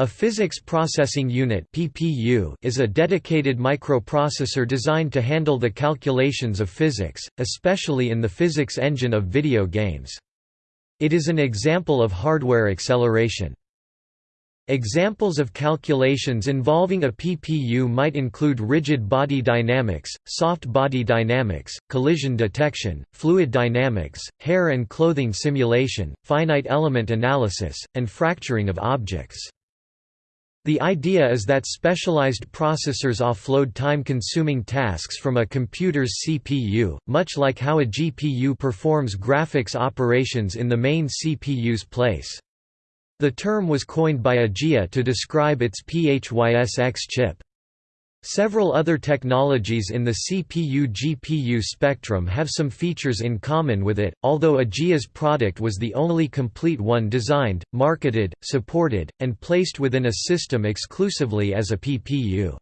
A Physics Processing Unit (PPU) is a dedicated microprocessor designed to handle the calculations of physics, especially in the physics engine of video games. It is an example of hardware acceleration. Examples of calculations involving a PPU might include rigid body dynamics, soft body dynamics, collision detection, fluid dynamics, hair and clothing simulation, finite element analysis, and fracturing of objects. The idea is that specialized processors offload time-consuming tasks from a computer's CPU, much like how a GPU performs graphics operations in the main CPU's place. The term was coined by AGEIA to describe its PHYSX chip. Several other technologies in the CPU-GPU spectrum have some features in common with it, although AGEIA's product was the only complete one designed, marketed, supported, and placed within a system exclusively as a PPU.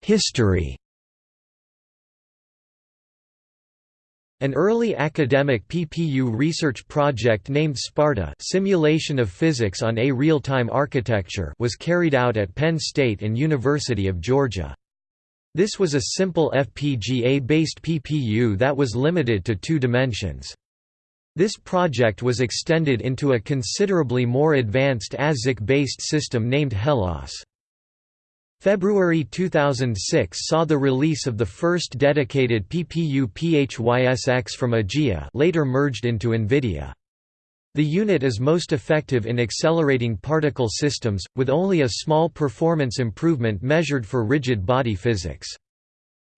History An early academic PPU research project named Sparta Simulation of Physics on a Real-Time Architecture was carried out at Penn State and University of Georgia. This was a simple FPGA-based PPU that was limited to two dimensions. This project was extended into a considerably more advanced ASIC-based system named HELLAS. February 2006 saw the release of the first dedicated PPU PHYSX from AGEIA later merged into NVIDIA. The unit is most effective in accelerating particle systems, with only a small performance improvement measured for rigid body physics.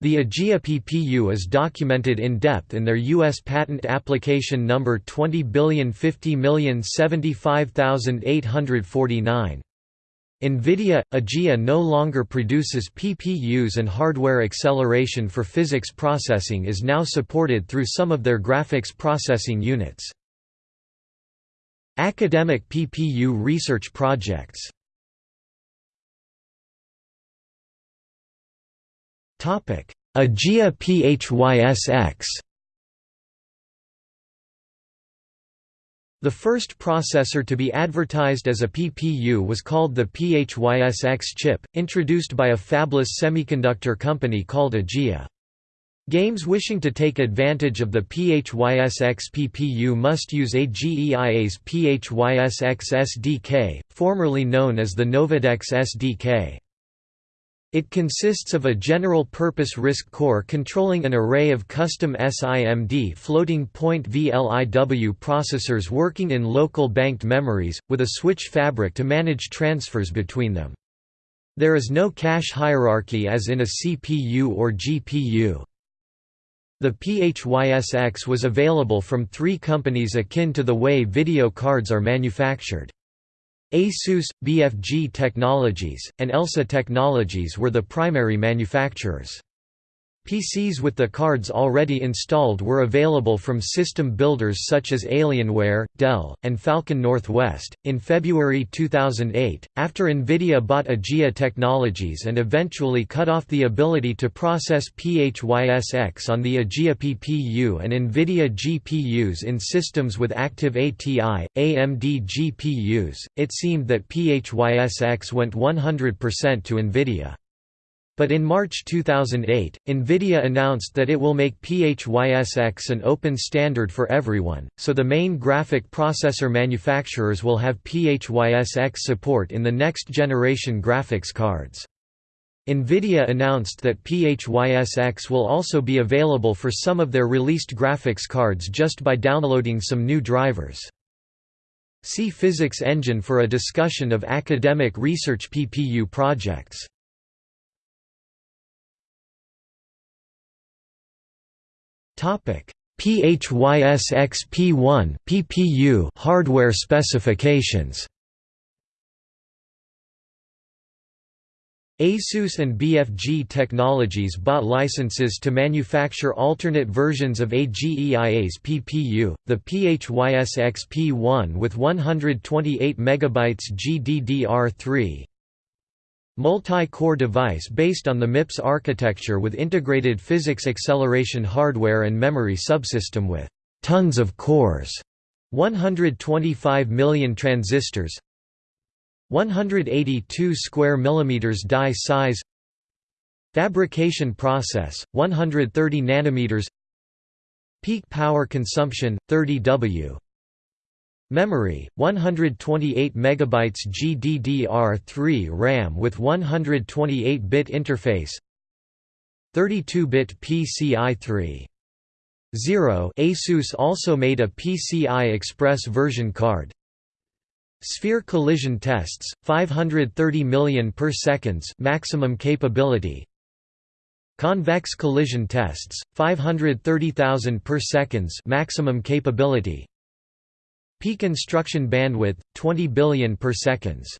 The AGEIA PPU is documented in depth in their U.S. patent application number 2050075849. NVIDIA – AGEIA no longer produces PPUs and hardware acceleration for physics processing is now supported through some of their graphics processing units. Academic PPU research projects AGEIA PHYSX The first processor to be advertised as a PPU was called the PHYSX chip, introduced by a fabless semiconductor company called AGEIA. Games wishing to take advantage of the PHYSX PPU must use AGEIA's PHYSX SDK, formerly known as the NovodeX SDK. It consists of a general-purpose RISC core controlling an array of custom SIMD floating-point VLIW processors working in local banked memories, with a switch fabric to manage transfers between them. There is no cache hierarchy as in a CPU or GPU. The PHYSX was available from three companies akin to the way video cards are manufactured. ASUS, BFG Technologies, and ELSA Technologies were the primary manufacturers. PCs with the cards already installed were available from system builders such as Alienware, Dell, and Falcon Northwest. In February 2008, after NVIDIA bought AGEIA Technologies and eventually cut off the ability to process PHYSX on the AGEIA PPU and NVIDIA GPUs in systems with active ATI, AMD GPUs, it seemed that PHYSX went 100% to NVIDIA. But in March 2008, NVIDIA announced that it will make PHYSX an open standard for everyone, so the main graphic processor manufacturers will have PHYSX support in the next generation graphics cards. NVIDIA announced that PHYSX will also be available for some of their released graphics cards just by downloading some new drivers. See Physics Engine for a discussion of academic research PPU projects. PHYSX-P1 PPU hardware specifications. ASUS and BFG Technologies bought licenses to manufacture alternate versions of AGEIA's PPU, the PHYSX-P1 with 128 MB GDDR3, Multi-core device based on the MIPS architecture with integrated physics acceleration hardware and memory subsystem with tons of cores, 125 million transistors, 182 square millimeters die size, fabrication process 130 nanometers, peak power consumption 30 W. Memory 128 megabytes GDDR3 RAM with 128-bit interface. 32-bit PCI 3 0 Asus also made a PCI Express version card. Sphere collision tests 530 million per seconds maximum capability. Convex collision tests 530,000 per seconds maximum capability Peak instruction bandwidth 20 billion per seconds.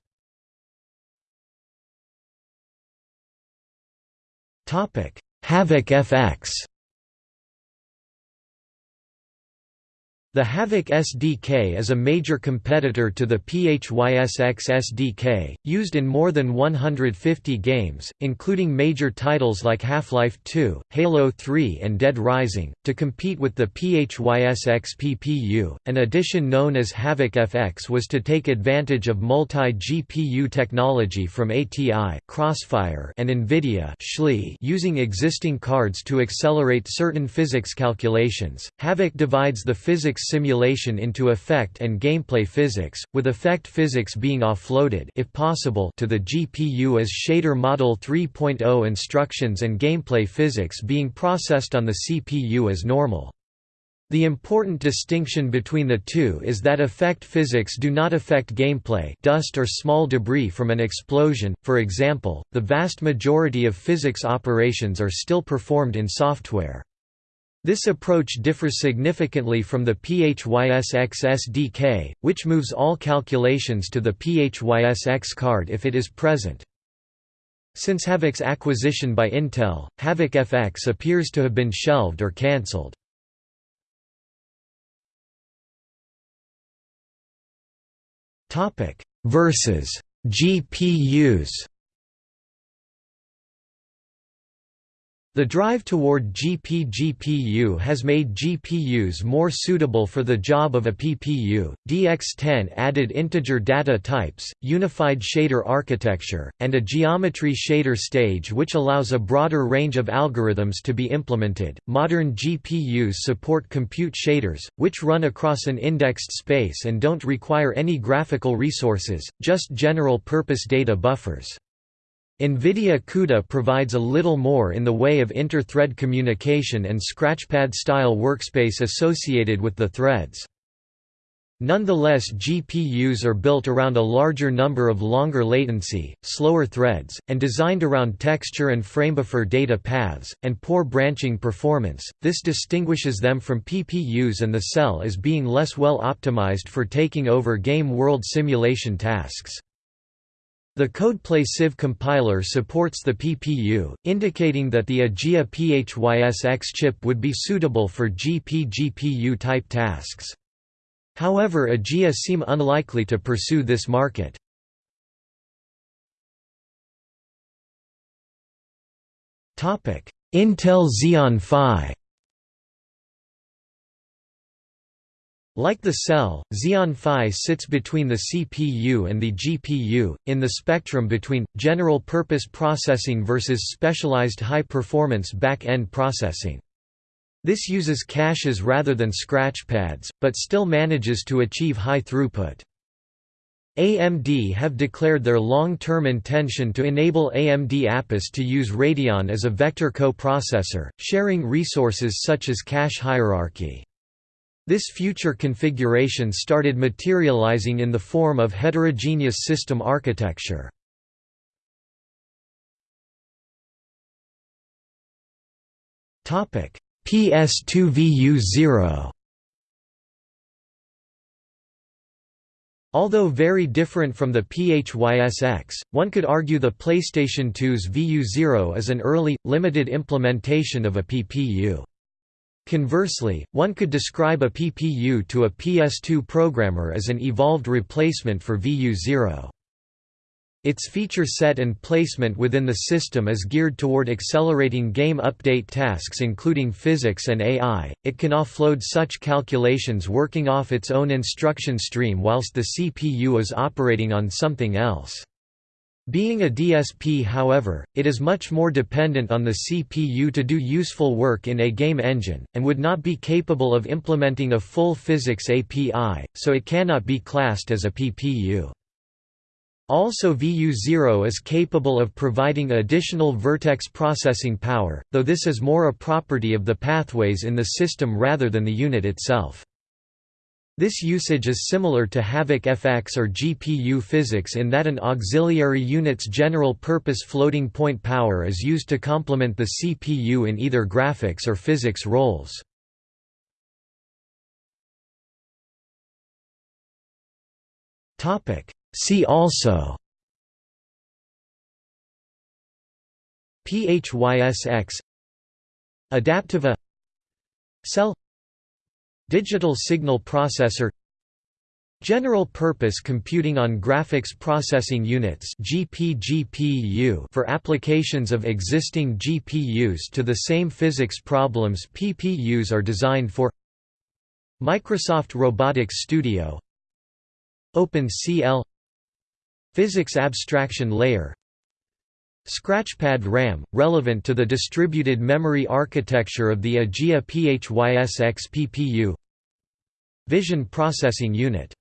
Topic Havok FX The Havok SDK is a major competitor to the PHYSX SDK, used in more than 150 games, including major titles like Half-Life 2, Halo 3 and Dead Rising. To compete with the PHYSX PPU, an addition known as Havok FX was to take advantage of multi-GPU technology from ATI, Crossfire and NVIDIA using existing cards to accelerate certain physics calculations. Havok divides the physics simulation into effect and gameplay physics, with effect physics being offloaded if possible to the GPU as shader model 3.0 instructions and gameplay physics being processed on the CPU as normal. The important distinction between the two is that effect physics do not affect gameplay dust or small debris from an explosion, for example, the vast majority of physics operations are still performed in software. This approach differs significantly from the PHYSX SDK, which moves all calculations to the PHYSX card if it is present. Since Havok's acquisition by Intel, Havok FX appears to have been shelved or cancelled. Versus GPUs The drive toward GPGPU has made GPUs more suitable for the job of a PPU. DX10 added integer data types, unified shader architecture, and a geometry shader stage which allows a broader range of algorithms to be implemented. Modern GPUs support compute shaders, which run across an indexed space and don't require any graphical resources, just general purpose data buffers. NVIDIA CUDA provides a little more in the way of inter-thread communication and Scratchpad-style workspace associated with the threads. Nonetheless GPUs are built around a larger number of longer latency, slower threads, and designed around texture and framebuffer data paths, and poor branching performance. This distinguishes them from PPUs and the cell as being less well optimized for taking over game world simulation tasks. The Codeplay Sieve compiler supports the PPU, indicating that the AGEIA PHYSX chip would be suitable for GP-GPU-type tasks. However AGEIA seem unlikely to pursue this market. Intel Xeon Phi Like the cell, Xeon Phi sits between the CPU and the GPU, in the spectrum between, general-purpose processing versus specialized high-performance back-end processing. This uses caches rather than scratchpads, but still manages to achieve high throughput. AMD have declared their long-term intention to enable AMD Apus to use Radeon as a vector co-processor, sharing resources such as cache hierarchy. This future configuration started materializing in the form of heterogeneous system architecture. PS2 VU0 Although very different from the PHYSX, one could argue the PlayStation 2's VU0 is an early, limited implementation of a PPU. Conversely, one could describe a PPU to a PS2 programmer as an evolved replacement for VU0. Its feature set and placement within the system is geared toward accelerating game update tasks including physics and AI. It can offload such calculations working off its own instruction stream whilst the CPU is operating on something else. Being a DSP however, it is much more dependent on the CPU to do useful work in a game engine, and would not be capable of implementing a full physics API, so it cannot be classed as a PPU. Also VU0 is capable of providing additional vertex processing power, though this is more a property of the pathways in the system rather than the unit itself. This usage is similar to Havok FX or GPU physics in that an auxiliary unit's general-purpose floating point power is used to complement the CPU in either graphics or physics roles. See also PHYSX Adapteva Cell Digital Signal Processor General Purpose Computing on Graphics Processing Units for applications of existing GPUs to the same physics problems PPUs are designed for. Microsoft Robotics Studio OpenCL Physics abstraction layer Scratchpad RAM, relevant to the distributed memory architecture of the AGEIA PHYSX PPU Vision Processing Unit